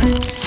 you